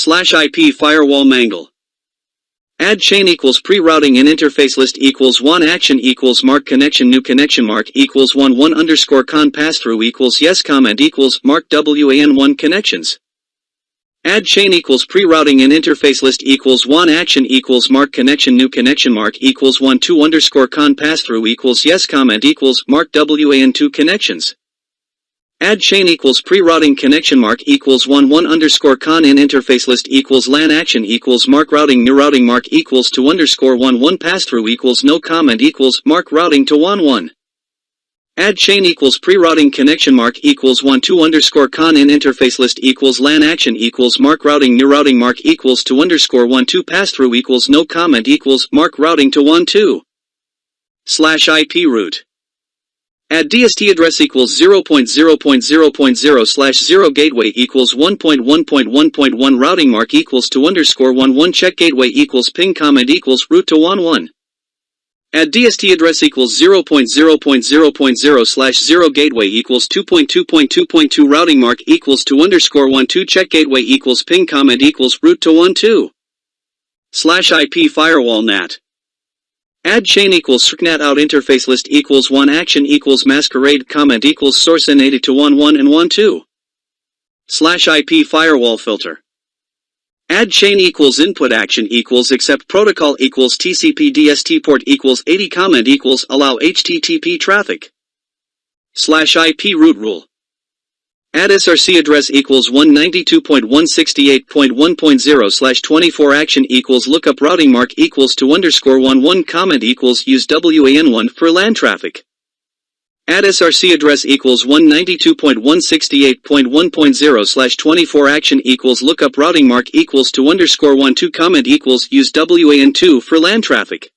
Slash IP firewall mangle. Add chain equals pre-routing in interface list equals 1 action equals mark connection new connection mark equals 1 1 underscore con pass-through equals yes comment equals mark WAN 1 connections. Add chain equals pre-routing in interface list equals 1 action equals mark connection new connection mark equals 1 2 underscore con pass-through equals yes comment equals mark WAN 2 connections. Add chain equals pre-routing connection mark equals 1 1 underscore con in interface list equals LAN action equals mark routing new routing mark equals to underscore 1 1 pass-through equals no comment equals mark routing to 1 1. Add chain equals pre-routing connection mark equals 1 2 underscore con in interface list equals LAN action equals mark routing new routing mark equals to underscore 1 2 pass-through equals no comment equals mark routing to 1 2. Slash IP route. Add DST address equals 0.0.0.0 slash 0 gateway equals 1.1.1.1 routing mark equals to underscore 1 1 check gateway equals ping comment equals route to 1 1. Add DST address equals 0.0.0.0 slash 0 gateway equals 2.2.2.2 routing mark equals to underscore 1 2 check gateway equals ping comment equals route to 1 2. Slash IP firewall NAT. Add chain equals SRCNAT out interface list equals 1 action equals masquerade comment equals source n80 to 1 1 and 1 2. Slash IP firewall filter. Add chain equals input action equals accept protocol equals TCP DST port equals 80 comment equals allow HTTP traffic. Slash IP route rule. Add SRC address equals 192.168.1.0 slash 24 action equals lookup routing mark equals to underscore 1 1 comment equals use WAN1 for LAN traffic. Add SRC address equals 192.168.1.0 slash 24 action equals lookup routing mark equals to underscore 1 2 comment equals use WAN2 for LAN traffic.